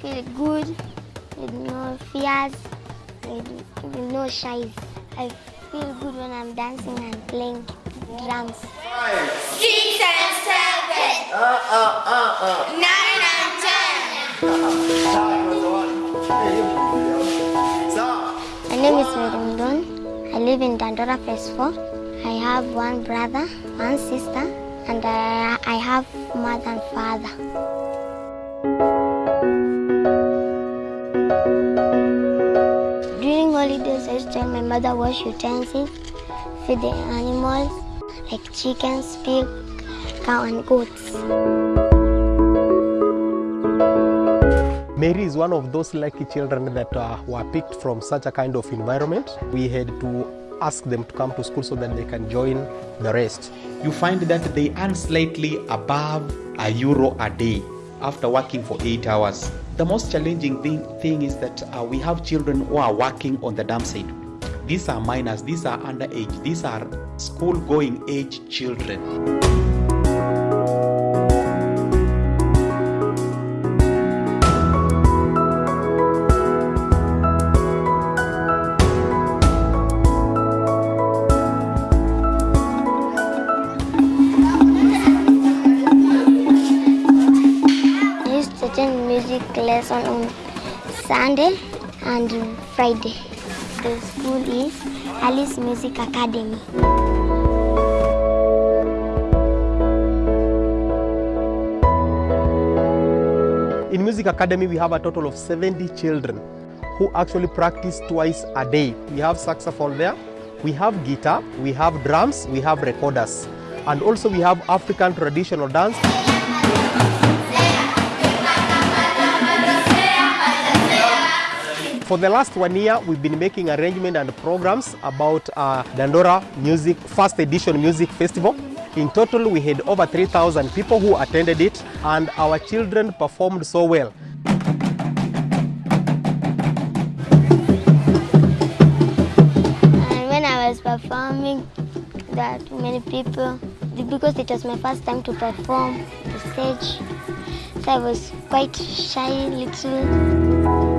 feel good with no fears, with, with no shies. I feel good when I'm dancing and playing drums. Six and seven. uh, uh, uh, uh. Nine and ten. My name is Merumdon. I live in Dandora Phase 4. I have one brother, one sister, and I, I have mother and father. Mother wash utensils, feed the animals like chickens, pig, cow, and goats. Mary is one of those lucky children that uh, were picked from such a kind of environment. We had to ask them to come to school so that they can join the rest. you find that they earn slightly above a euro a day after working for eight hours. The most challenging thing, thing is that uh, we have children who are working on the dumpsite. These are minors, these are underage, these are school going age children. I used to attend music lesson on Sunday and Friday. The school is Alice Music Academy. In Music Academy, we have a total of 70 children who actually practice twice a day. We have saxophone there, we have guitar, we have drums, we have recorders, and also we have African traditional dance. For the last one year, we've been making arrangement and programs about uh, Dandora Music First Edition Music Festival. In total, we had over 3,000 people who attended it, and our children performed so well. And when I was performing, that many people, because it was my first time to perform the stage, so I was quite shy little.